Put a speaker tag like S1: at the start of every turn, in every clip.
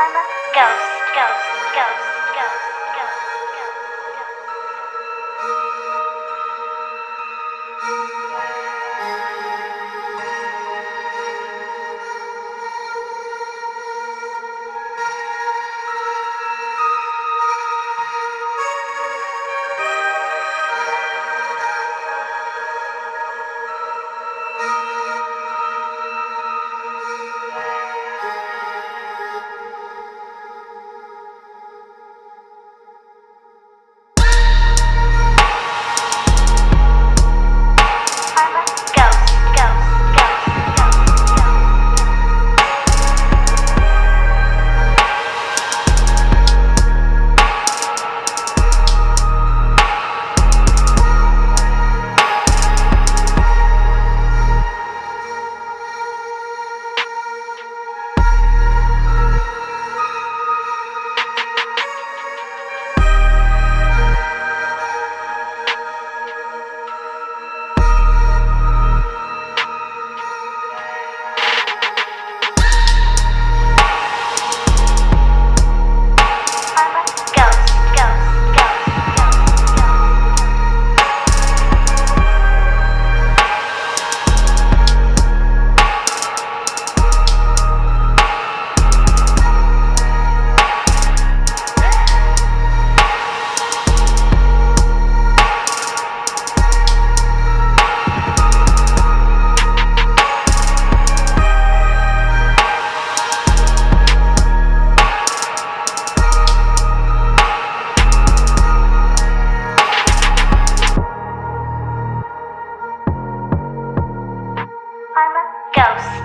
S1: Ghost, ghost, ghost, ghost.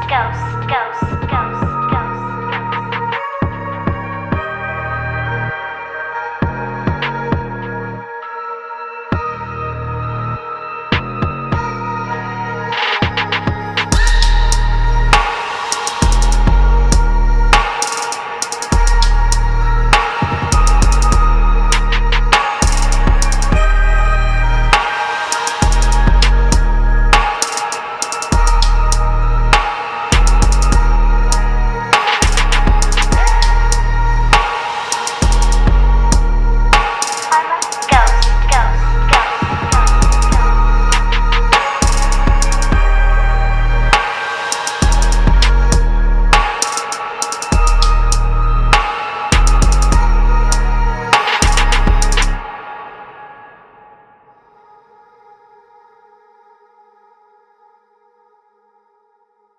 S1: ghost, ghost.